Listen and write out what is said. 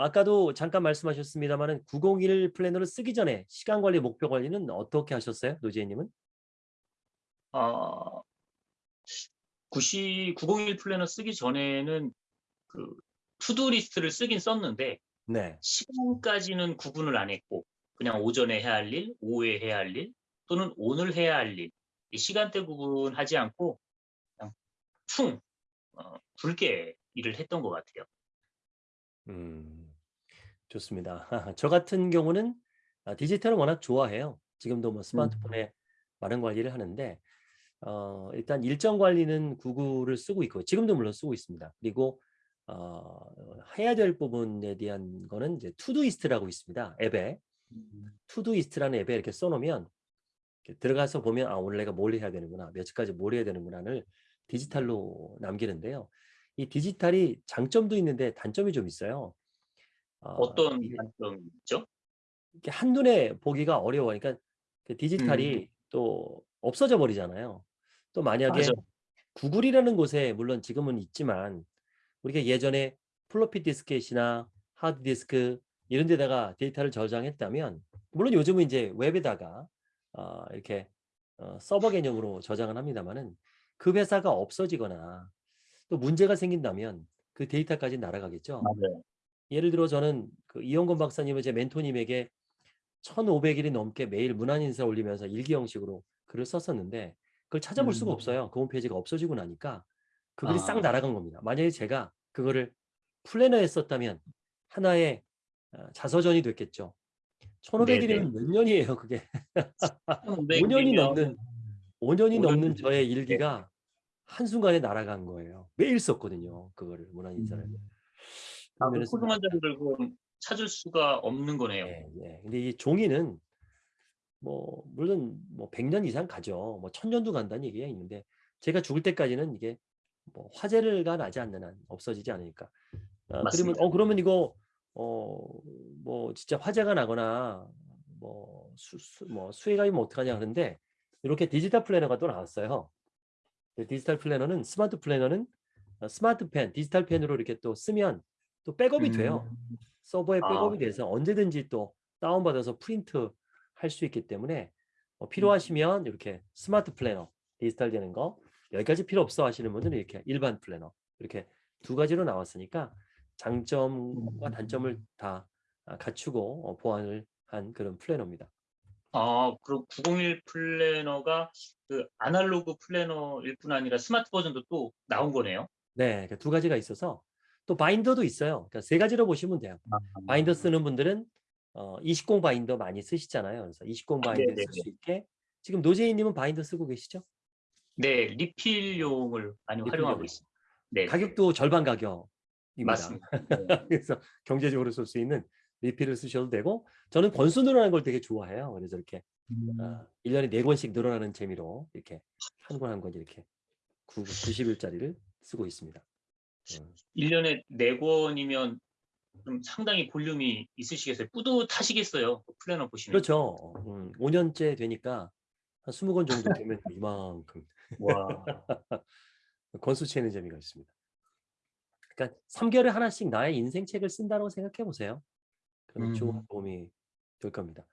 아까도 잠깐 말씀하셨습니다만은 901 플래너를 쓰기 전에 시간 관리, 목표 관리는 어떻게 하셨어요? 노지혜님은? 어, 90, 901 플래너 쓰기 전에는 그 to-do list를 쓰긴 썼는데 네. 시간까지는 구분을 안 했고 그냥 오전에 해야 할 일, 오후에 해야 할 일, 또는 오늘 해야 할 일, 이 시간대 구분하지 않고 그냥 충 어, 굵게 일을 했던 것 같아요. 음, 좋습니다. 저 같은 경우는 아, 디지털을 워낙 좋아해요. 지금도 뭐 스마트폰에 많은 관리를 하는데 어, 일단 일정 관리는 구글을 쓰고 있고 지금도 물론 쓰고 있습니다. 그리고 어, 해야 될 부분에 대한 거는 이제 Todoist라고 있습니다. 앱에 Todoist라는 앱에 이렇게 써놓으면 이렇게 들어가서 보면 아 오늘 내가 뭘 해야 되는구나 며칠까지 뭘 해야 되는구나를 디지털로 남기는데요. 이 디지털이 장점도 있는데 단점이 좀 있어요. 어, 어떤 이게 단점이 있죠? 이렇게 한눈에 보기가 어려워니까 그 음. 디지털이 또 없어져 버리잖아요. 또 만약에 맞아. 구글이라는 곳에 물론 지금은 있지만 우리가 예전에 플로피 디스켓이나 하드 디스크 이런 데다가 데이터를 저장했다면 물론 요즘은 이제 웹에다가 어, 이렇게 어, 서버 개념으로 저장을 합니다만은 그 회사가 없어지거나 또 문제가 생긴다면 그 데이터까지 날아가겠죠. 맞아요. 예를 들어 저는 그 이영건 박사님을 제 멘토님에게 1500일이 넘게 매일 문안 인사 올리면서 일기 형식으로 글을 썼었는데 그걸 찾아볼 수가 음. 없어요. 그 홈페이지가 없어지고 나니까 그 글이 싹 아. 날아간 겁니다. 만약에 제가 그거를 플래너에 썼다면 하나의 어, 자서전이 됐겠죠. 1500일이면 몇 년이에요, 그게. 5년이 넘는 5년이 5년 넘는 네. 저의 일기가 한순간에 날아간 거예요. 매일 썼거든요. 그거를 문안 인사를. 아, 그 소중한 자료를 그럼 찾을 수가 없는 거네요. 예, 예. 근데 이 종이는 뭐 물론 뭐 100년 이상 가죠. 뭐 1000년도 간다는 얘기가 있는데 제가 죽을 때까지는 이게 뭐 화재가 나지 않는 한 없어지지 않으니까. 아, 그러면. 어 그러면 이거 어 뭐 진짜 화재가 나거나 뭐, 수, 수, 뭐 수해가 있으면 어떡하냐 하는데 이렇게 디지털 플래너가 또 나왔어요. 그 디지털 플래너는 스마트 플래너는 어, 스마트 펜, 디지털 펜으로 이렇게 또 쓰면 또 백업이 돼요. 음. 서버에 아. 백업이 돼서 언제든지 또 다운받아서 프린트 할 수 있기 때문에 어, 필요하시면 이렇게 스마트 플래너 디지털 되는 거 여기까지 필요 없어 하시는 분들은 이렇게 일반 플래너 이렇게 두 가지로 나왔으니까 장점과 음. 단점을 다 아, 갖추고 어, 보완을 한 그런 플래너입니다. 아, 그리고 901 플래너가 그 아날로그 플래너일 뿐 아니라 스마트 버전도 또 나온 거네요. 네, 그 두 가지가 있어서 또 바인더도 있어요. 그러니까 세 가지로 보시면 돼요. 바인더 쓰는 분들은 어, 20 바인더 많이 쓰시잖아요. 그래서 20 바인더 네네네. 쓸 수 있게 지금 노재희님은 바인더 쓰고 계시죠? 네, 리필용을 많이 리필용. 활용하고 있습니다. 네, 가격도 절반 가격입니다. 맞습니다. 네. 그래서 경제적으로 쓸 수 있는 리필을 쓰셔도 되고 저는 권수 늘어나는 걸 되게 좋아해요. 그래서 이렇게 음. 어, 1년에 4권씩 늘어나는 재미로 이렇게 한 권 한 권 이렇게 9, 90일짜리를 쓰고 있습니다. 음. 1년에 4권이면 좀 상당히 볼륨이 있으시겠어요. 뿌듯하시겠어요. 그 플래너 보시면. 그렇죠. 음, 5년째 되니까 한 20권 정도 되면 이만큼 와, 권수 채는 재미가 있습니다. 그러니까 3개월에 하나씩 나의 인생 책을 쓴다고 생각해 보세요. 좋은 음. 도움이 될 겁니다.